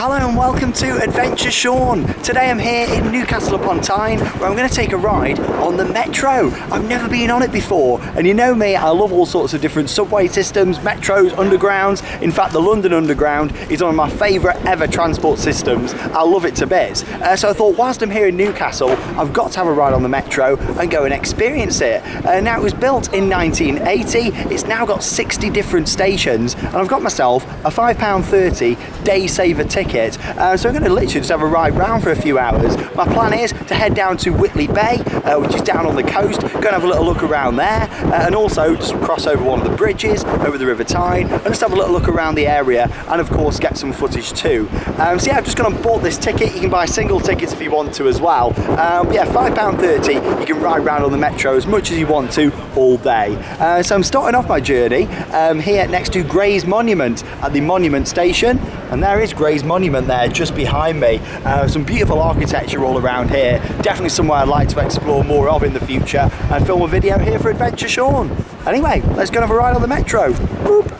Hello and welcome to Adventure Sean. Today I'm here in Newcastle upon Tyne where I'm going to take a ride on the Metro. I've never been on it before and you know me, I love all sorts of different subway systems, metros, undergrounds. In fact the London Underground is one of my favourite ever transport systems. I love it to bits. Uh, so I thought whilst I'm here in Newcastle I've got to have a ride on the Metro and go and experience it. Uh, now it was built in 1980, it's now got 60 different stations and I've got myself a £5.30 day saver ticket. Uh, so I'm going to literally just have a ride round for a few hours. My plan is to head down to Whitley Bay, uh, which is down on the coast, go and have a little look around there, uh, and also just cross over one of the bridges over the River Tyne, and just have a little look around the area, and of course get some footage too. Um, so yeah, I've just gone and bought this ticket. You can buy single tickets if you want to as well. Um, yeah, £5.30, you can ride around on the Metro as much as you want to all day. Uh, so I'm starting off my journey um, here next to Grey's Monument at the Monument Station, and there is Grey's Monument there just behind me. Uh, some beautiful architecture all around here. Definitely somewhere I'd like to explore more of in the future and film a video here for Adventure Sean. Anyway, let's go and have a ride on the Metro. Boop.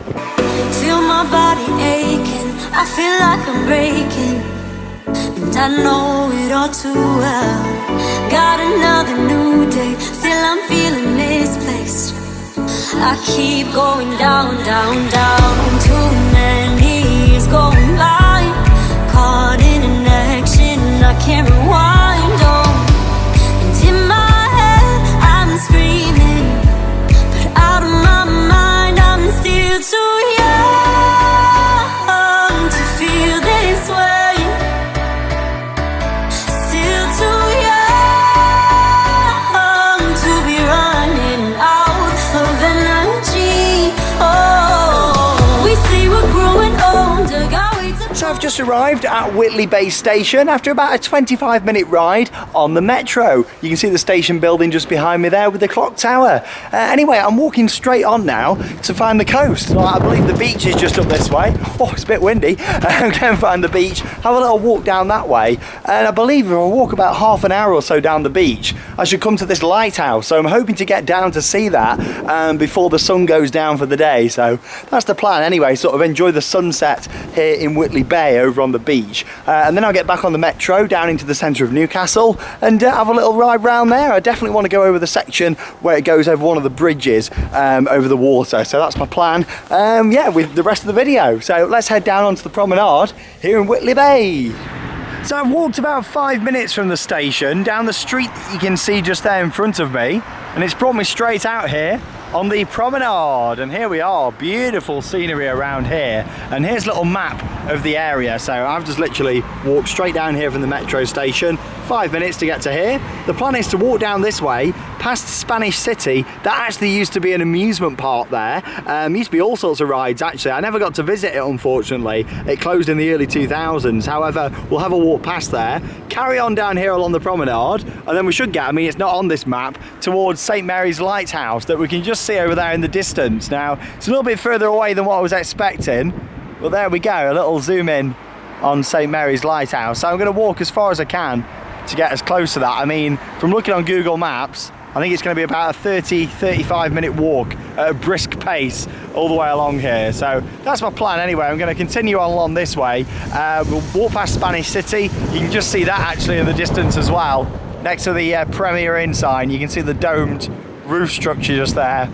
Feel my body aching, I feel like I'm breaking And I know it all too well Got another new day, still I'm feeling misplaced I keep going down, down, down I've just arrived at Whitley Bay Station after about a 25 minute ride on the Metro. You can see the station building just behind me there with the clock tower. Uh, anyway, I'm walking straight on now to find the coast. Well, I believe the beach is just up this way. Oh, it's a bit windy. I'm going to find the beach, have a little walk down that way. And I believe if I walk about half an hour or so down the beach, I should come to this lighthouse. So I'm hoping to get down to see that um, before the sun goes down for the day. So that's the plan anyway, sort of enjoy the sunset here in Whitley Bay over on the beach. Uh, and then I'll get back on the Metro down into the centre of Newcastle and uh, have a little ride round there. I definitely want to go over the section where it goes over one of the bridges um, over the water. So that's my plan, um, yeah, with the rest of the video. So let's head down onto the promenade here in Whitley Bay. So I've walked about five minutes from the station down the street that you can see just there in front of me and it's brought me straight out here on the promenade and here we are beautiful scenery around here and here's a little map of the area. So I've just literally walked straight down here from the metro station five minutes to get to here. The plan is to walk down this way past Spanish City. That actually used to be an amusement park there. Um, used to be all sorts of rides actually. I never got to visit it unfortunately. It closed in the early 2000s however we'll have a walk past there. Carry on down here along the promenade and then we should get I mean it's not on this map towards St Mary's Lighthouse that we can just see over there in the distance now. It's a little bit further away than what I was expecting. But there we go a little zoom in on St Mary's Lighthouse. So I'm going to walk as far as I can to get as close to that. I mean from looking on Google Maps I think it's going to be about a 30 35 minute walk at a brisk pace all the way along here. So that's my plan anyway. I'm going to continue on along this way. Uh, we'll walk past Spanish City. You can just see that actually in the distance as well. Next to the uh, Premier Inn sign you can see the domed roof structure just there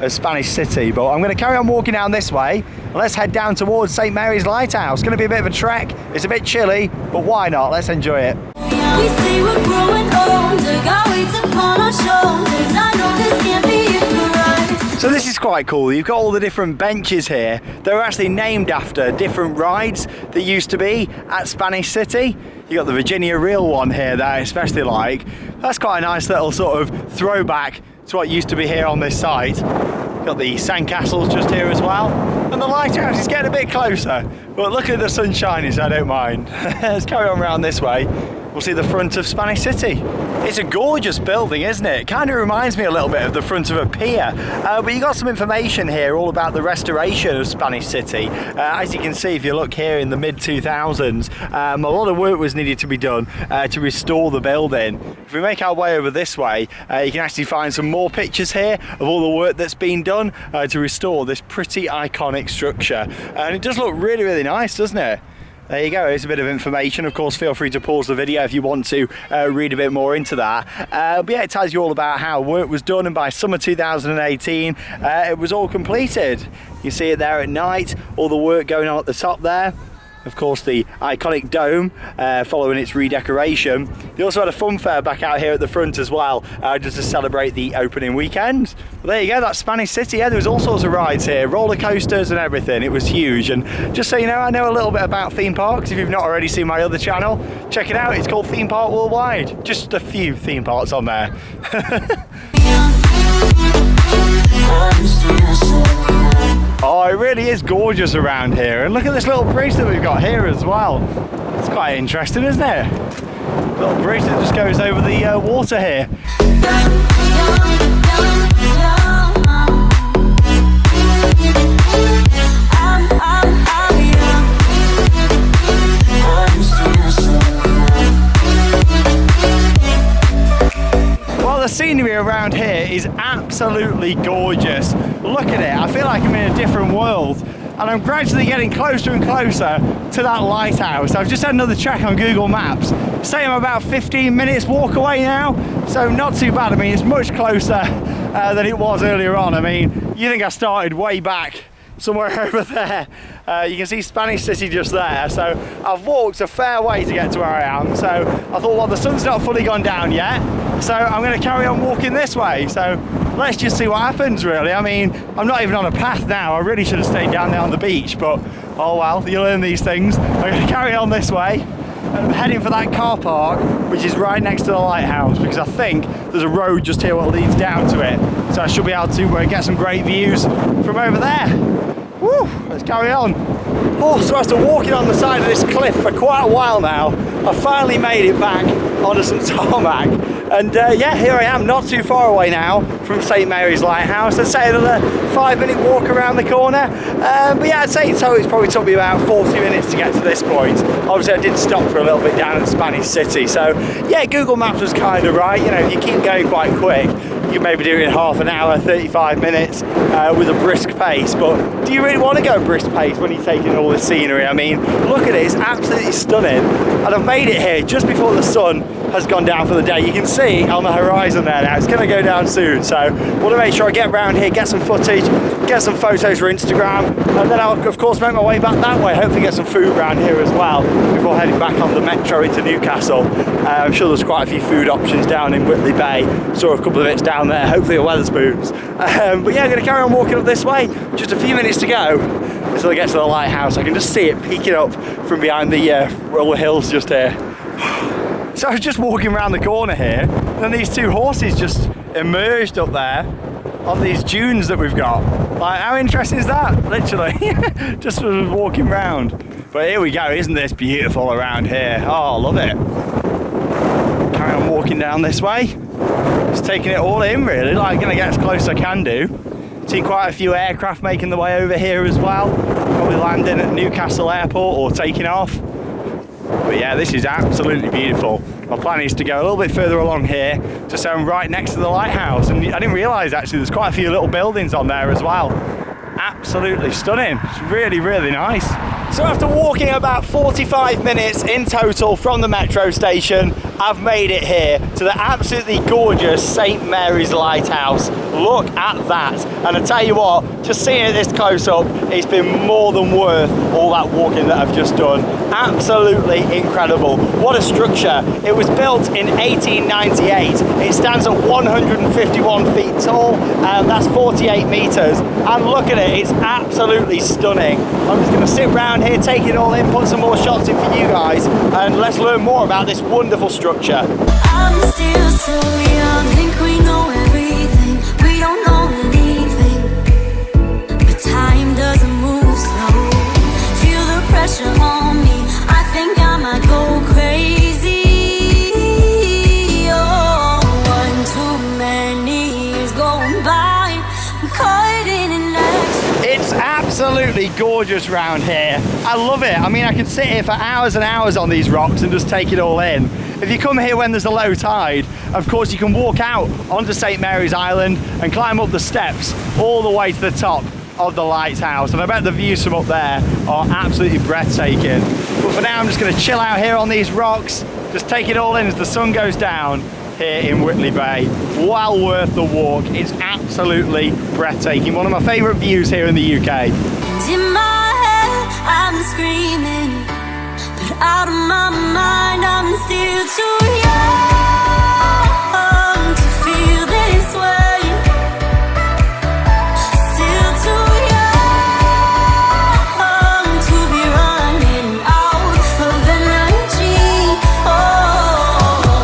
of Spanish City but I'm going to carry on walking down this way let's head down towards St Mary's Lighthouse it's going to be a bit of a trek it's a bit chilly but why not let's enjoy it We say we're growing older Got upon our shoulders I know this can't be it for us So this is quite cool. You've got all the different benches here. They're actually named after different rides that used to be at Spanish City. You got the Virginia Reel one here that I especially like. That's quite a nice little sort of throwback to what used to be here on this site. Got the sandcastles just here as well. And the lighthouse is getting a bit closer. But look at the sun shining, so I don't mind. Let's carry on around this way. We'll see the front of Spanish City. It's a gorgeous building, isn't it? It Kind of reminds me a little bit of the front of a pier. Uh, but you got some information here all about the restoration of Spanish City. Uh, as you can see, if you look here in the mid 2000s, um, a lot of work was needed to be done uh, to restore the building. If we make our way over this way, uh, you can actually find some more pictures here of all the work that's been done uh, to restore this pretty iconic structure. And it does look really, really nice, doesn't it? There you go, it's a bit of information. Of course, feel free to pause the video if you want to uh, read a bit more into that. Uh, but yeah, it tells you all about how work was done, and by summer 2018, uh, it was all completed. You see it there at night, all the work going on at the top there of course the iconic dome uh, following its redecoration. They also had a fun fair back out here at the front as well uh, just to celebrate the opening weekend. Well, there you go, that's Spanish City. Yeah, there was all sorts of rides here, roller coasters and everything. It was huge and just so you know, I know a little bit about theme parks. If you've not already seen my other channel, check it out. It's called Theme Park Worldwide. Just a few theme parks on there. Oh, it really is gorgeous around here. And look at this little bridge that we've got here as well. It's quite interesting, isn't it? Little bridge that just goes over the uh, water here. The scenery around here is absolutely gorgeous. Look at it, I feel like I'm in a different world and I'm gradually getting closer and closer to that lighthouse. I've just had another check on Google Maps, saying I'm about 15 minutes walk away now, so not too bad. I mean, it's much closer uh, than it was earlier on. I mean, you think I started way back somewhere over there. Uh, you can see Spanish City just there. So I've walked a fair way to get to where I am. So I thought, well, the sun's not fully gone down yet. So I'm going to carry on walking this way. So let's just see what happens, really. I mean, I'm not even on a path now. I really should have stayed down there on the beach, but oh well, you learn these things. I'm going to carry on this way. I'm heading for that car park, which is right next to the lighthouse, because I think there's a road just here that leads down to it. So I should be able to uh, get some great views from over there. Woo, let's carry on. Oh, so after walking on the side of this cliff for quite a while now, I finally made it back onto some tarmac. And uh, yeah, here I am, not too far away now from St Mary's Lighthouse. I'd say another five minute walk around the corner. Um, but yeah, I'd say so. It's probably took me about 40 minutes to get to this point. Obviously, I did stop for a little bit down at Spanish City. So yeah, Google Maps was kind of right. You know, if you keep going quite quick, you maybe do it in half an hour, 35 minutes uh, with a brisk pace. But do you really want to go brisk pace when you're taking all the scenery? I mean, look at it, it's absolutely stunning. And I've made it here just before the sun has gone down for the day. You can see on the horizon there now, it's going to go down soon. So want to make sure I get around here, get some footage, get some photos for Instagram, and then I'll of course make my way back that way. Hopefully get some food around here as well before heading back on the metro into Newcastle. Uh, I'm sure there's quite a few food options down in Whitley Bay. Saw a couple of bits down there, hopefully a Wetherspoons. Um, but yeah, I'm going to carry on walking up this way. Just a few minutes to go until I get to the lighthouse. I can just see it peeking up from behind the uh, roller hills just here. So I was just walking around the corner here, and these two horses just emerged up there on these dunes that we've got. Like, how interesting is that? Literally, just was walking around. But here we go, isn't this beautiful around here? Oh, I love it. Carry on walking down this way. Just taking it all in, really. Like, gonna get as close as I can do. Seen quite a few aircraft making the way over here as well. Probably landing at Newcastle Airport or taking off. But yeah, this is absolutely beautiful. My plan is to go a little bit further along here to so I'm right next to the lighthouse. And I didn't realise actually there's quite a few little buildings on there as well. Absolutely stunning. It's really, really nice. So after walking about 45 minutes in total from the metro station, I've made it here to the absolutely gorgeous St Mary's Lighthouse. Look at that. And I tell you what, just seeing it this close up, it's been more than worth all that walking that I've just done. Absolutely incredible. What a structure. It was built in 1898. It stands at 151 feet tall, and that's 48 meters. And look at it, it's absolutely stunning. I'm just gonna sit around here, take it all in, put some more shots in for you guys, and let's learn more about this wonderful structure structure. I'm still so young, think we know everything, we don't know anything. But time doesn't move slow, feel the pressure on me, I think I might go crazy. Oh, one too many is going by, I'm caught in an It's absolutely gorgeous round here. I love it. I mean, I could sit here for hours and hours on these rocks and just take it all in. If you come here when there's a low tide, of course you can walk out onto St Mary's Island and climb up the steps all the way to the top of the lighthouse and I bet the views from up there are absolutely breathtaking. But for now, I'm just gonna chill out here on these rocks, just take it all in as the sun goes down here in Whitley Bay. Well worth the walk. It's absolutely breathtaking. One of my favorite views here in the UK. Out of my mind, I'm still too young to feel this way. Still too young to be running out of energy. Oh.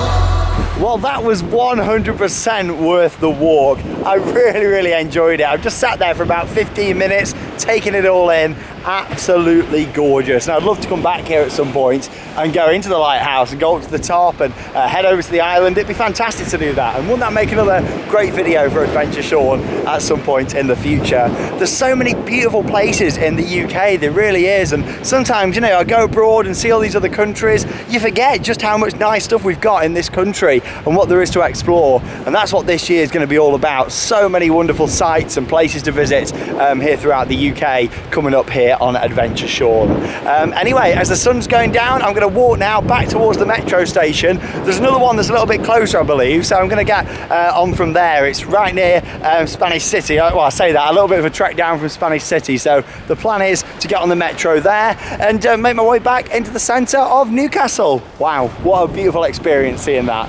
Well, that was 100% worth the walk. I really, really enjoyed it. I've just sat there for about 15 minutes, taking it all in. Absolutely gorgeous. And I'd love to come back here at some point and go into the lighthouse and go up to the top and uh, head over to the island. It'd be fantastic to do that. And wouldn't that make another great video for Adventure Sean at some point in the future? There's so many beautiful places in the UK, there really is. And sometimes, you know, I go abroad and see all these other countries, you forget just how much nice stuff we've got in this country and what there is to explore. And that's what this year is going to be all about. So many wonderful sites and places to visit um, here throughout the UK coming up here on Adventure Sean. Um, anyway, as the sun's going down, I'm going to walk now back towards the metro station. There's another one that's a little bit closer, I believe, so I'm going to get uh, on from there. It's right near um, Spanish City. Uh, Well, I say that, a little bit of a trek down from Spanish City. So the plan is to get on the metro there and uh, make my way back into the centre of Newcastle. Wow, what a beautiful experience seeing that.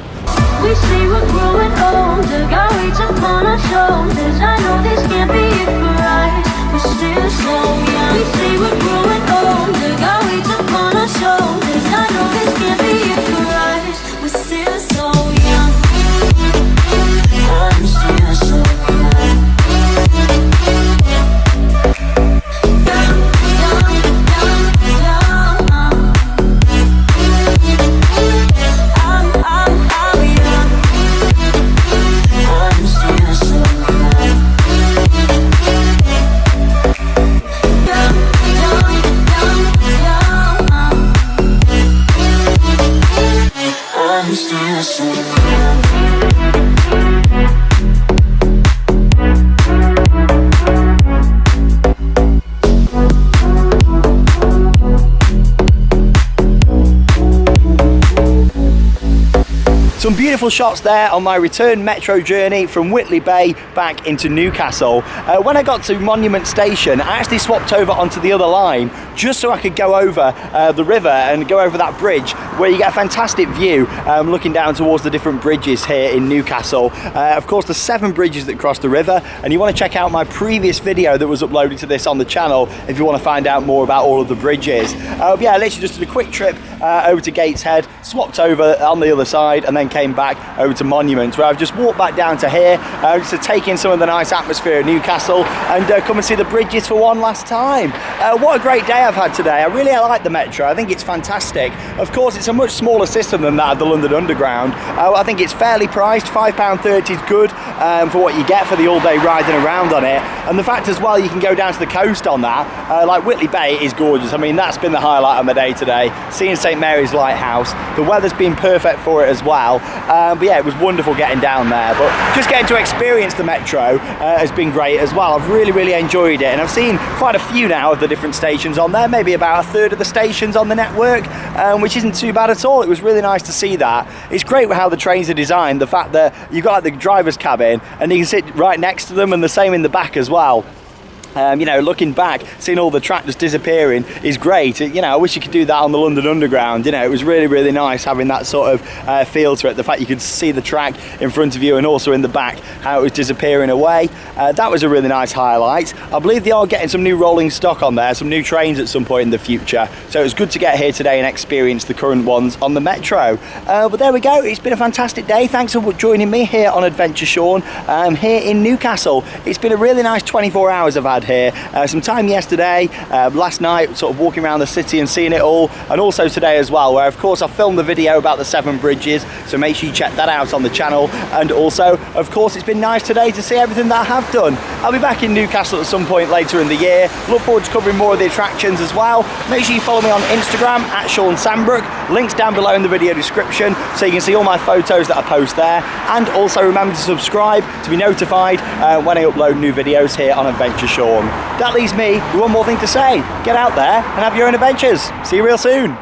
We growing older, got weights upon our shoulders. I know this can't be. We're still so young. I'm still Shots there on my return metro journey from Whitley Bay back into Newcastle. Uh, when I got to Monument Station, I actually swapped over onto the other line just so I could go over uh, the river and go over that bridge where you get a fantastic view um, looking down towards the different bridges here in Newcastle. Uh, of course, the seven bridges that cross the river, and you want to check out my previous video that was uploaded to this on the channel if you want to find out more about all of the bridges. Uh, yeah, I literally just did a quick trip uh, over to Gateshead, swapped over on the other side, and then came back over to Monument, where I've just walked back down to here uh, just to take in some of the nice atmosphere of Newcastle and uh, come and see the bridges for one last time. Uh, what a great day I've had today. I really like the Metro. I think it's fantastic. Of course, it's a much smaller system than that of the London Underground. Uh, I think it's fairly priced. £5.30 is good um, for what you get for the all-day riding around on it. And the fact as well, you can go down to the coast on that. Uh, like Whitley Bay is gorgeous. I mean, that's been the highlight of my day today. Seeing St Mary's Lighthouse. The weather's been perfect for it as well. Um, but yeah, it was wonderful getting down there. But just getting to experience the Metro uh, has been great as well. I've really, really enjoyed it. And I've seen quite a few now of the different stations on there. Maybe about a third of the stations on the network, um, which isn't too bad at all. It was really nice to see that. It's great how the trains are designed. The fact that you've got the driver's cabin and you can sit right next to them and the same in the back as well. Um, you know, looking back, seeing all the track just disappearing is great. You know, I wish you could do that on the London Underground. You know, it was really, really nice having that sort of uh, feel to it. The fact you could see the track in front of you and also in the back, how it was disappearing away. Uh, that was a really nice highlight. I believe they are getting some new rolling stock on there, some new trains at some point in the future. So it was good to get here today and experience the current ones on the Metro. Uh, but there we go. It's been a fantastic day. Thanks for joining me here on Adventure Sean um, here in Newcastle. It's been a really nice 24 hours I've had here. Uh, some time yesterday, uh, last night, sort of walking around the city and seeing it all, and also today as well, where of course I filmed the video about the seven bridges, so make sure you check that out on the channel. And also, of course, it's been nice today to see everything that I have done. I'll be back in Newcastle at some point later in the year. Look forward to covering more of the attractions as well. Make sure you follow me on Instagram at Sean Sandbrook. Links down below in the video description so you can see all my photos that I post there. And also remember to subscribe to be notified uh, when I upload new videos here on Adventure That leaves me with one more thing to say. Get out there and have your own adventures. See you real soon.